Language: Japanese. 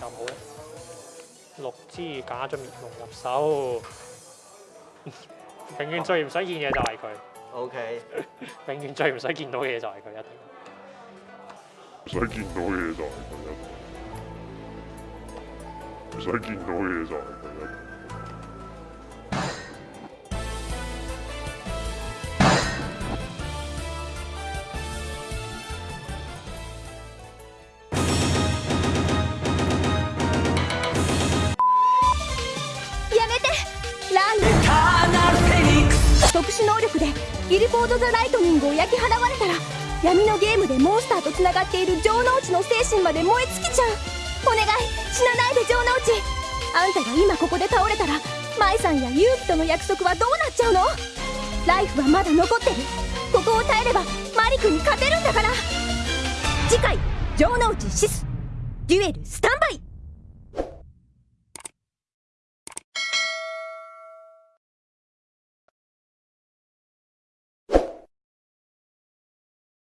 咁好六支假咗面夢入手，永遠最唔使見嘅就係佢。O K，永遠最唔使見到嘅就係佢一定。唔使見到嘅就係佢一定。唔使見到嘅就係佢一定。でギルフォード・ザ・ライトニングを焼き払われたら闇のゲームでモンスターとつながっている城之内の精神まで燃え尽きちゃう。お願い死なないで城之内。あんたが今ここで倒れたら舞さんや勇気との約束はどうなっちゃうの？ライフはまだ残ってる。ここを耐えればマリクに勝てるんだから。次回城之内シスデュエルスタンバイ。